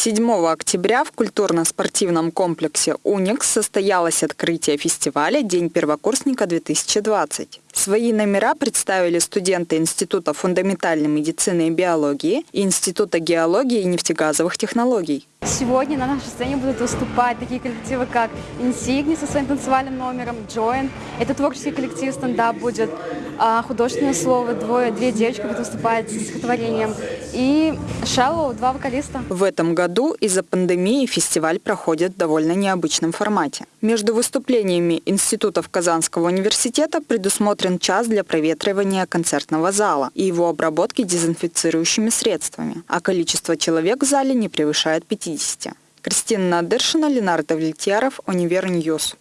7 октября в культурно-спортивном комплексе «Уникс» состоялось открытие фестиваля «День первокурсника-2020». Свои номера представили студенты Института фундаментальной медицины и биологии и Института геологии и нефтегазовых технологий. Сегодня на нашей сцене будут выступать такие коллективы, как Инсигни со своим танцевальным номером, Join. Это творческий коллектив, стендап будет. А художественное слово, двое, две девочки будут выступать с стихотворением. И Shallow, два вокалиста. В этом году из-за пандемии фестиваль проходит в довольно необычном формате. Между выступлениями институтов Казанского университета предусмотрен час для проветривания концертного зала и его обработки дезинфицирующими средствами, а количество человек в зале не превышает 50. Кристина Надыршина, Ленар Давлетьяров, Univer News.